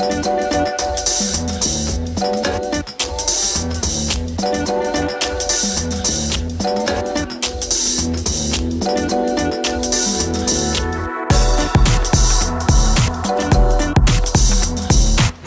thank you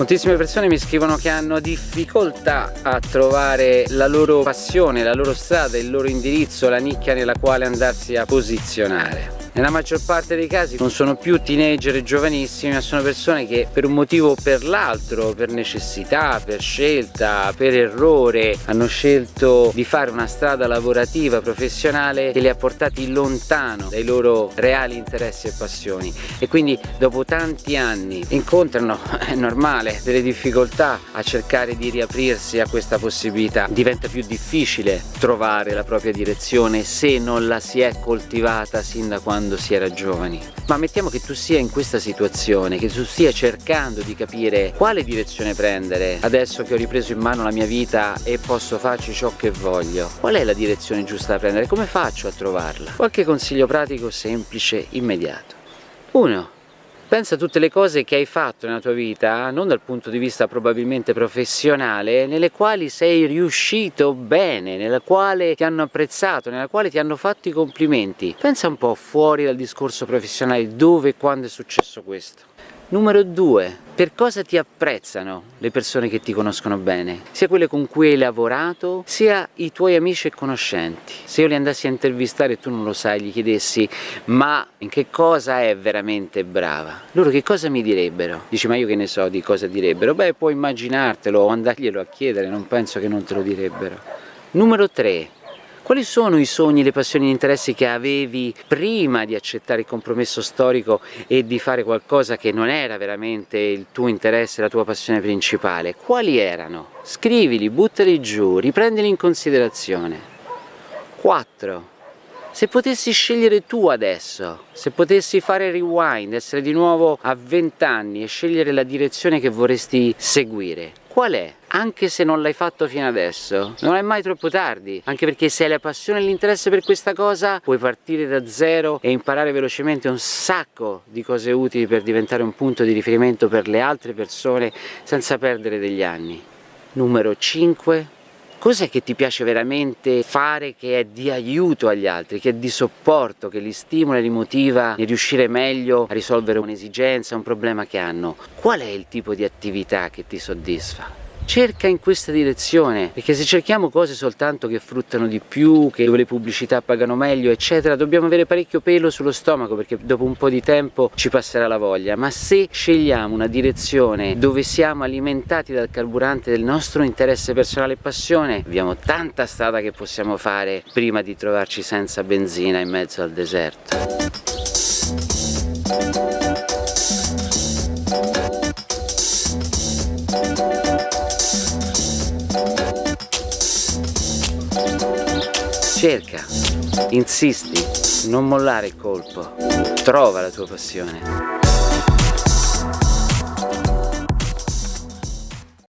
Moltissime persone mi scrivono che hanno difficoltà a trovare la loro passione, la loro strada, il loro indirizzo, la nicchia nella quale andarsi a posizionare. Nella maggior parte dei casi non sono più teenager giovanissimi ma sono persone che per un motivo o per l'altro, per necessità, per scelta, per errore hanno scelto di fare una strada lavorativa, professionale che li ha portati lontano dai loro reali interessi e passioni. E quindi dopo tanti anni incontrano, è normale, delle difficoltà a cercare di riaprirsi a questa possibilità. Diventa più difficile trovare la propria direzione se non la si è coltivata sin da quando quando si era giovani. Ma mettiamo che tu sia in questa situazione che tu stia cercando di capire quale direzione prendere. Adesso che ho ripreso in mano la mia vita e posso farci ciò che voglio qual è la direzione giusta da prendere? Come faccio a trovarla? Qualche consiglio pratico semplice immediato. 1 Pensa a tutte le cose che hai fatto nella tua vita, non dal punto di vista probabilmente professionale, nelle quali sei riuscito bene, nella quale ti hanno apprezzato, nella quale ti hanno fatto i complimenti. Pensa un po' fuori dal discorso professionale, dove e quando è successo questo. Numero 2. Per cosa ti apprezzano le persone che ti conoscono bene? Sia quelle con cui hai lavorato, sia i tuoi amici e conoscenti. Se io li andassi a intervistare e tu non lo sai, gli chiedessi ma in che cosa è veramente brava? Loro che cosa mi direbbero? Dici ma io che ne so di cosa direbbero? Beh puoi immaginartelo o andarglielo a chiedere, non penso che non te lo direbbero. Numero 3 quali sono i sogni, le passioni e gli interessi che avevi prima di accettare il compromesso storico e di fare qualcosa che non era veramente il tuo interesse, la tua passione principale? Quali erano? Scrivili, buttali giù, riprendili in considerazione. 4. Se potessi scegliere tu adesso, se potessi fare rewind, essere di nuovo a 20 anni e scegliere la direzione che vorresti seguire, qual è? Anche se non l'hai fatto fino adesso, non è mai troppo tardi, anche perché se hai la passione e l'interesse per questa cosa puoi partire da zero e imparare velocemente un sacco di cose utili per diventare un punto di riferimento per le altre persone senza perdere degli anni. Numero 5 Cos'è che ti piace veramente fare che è di aiuto agli altri, che è di supporto, che li stimola e li motiva a riuscire meglio a risolvere un'esigenza, un problema che hanno? Qual è il tipo di attività che ti soddisfa? Cerca in questa direzione perché se cerchiamo cose soltanto che fruttano di più che dove le pubblicità pagano meglio eccetera dobbiamo avere parecchio pelo sullo stomaco perché dopo un po' di tempo ci passerà la voglia. Ma se scegliamo una direzione dove siamo alimentati dal carburante del nostro interesse personale e passione abbiamo tanta strada che possiamo fare prima di trovarci senza benzina in mezzo al deserto cerca, insisti, non mollare il colpo, trova la tua passione.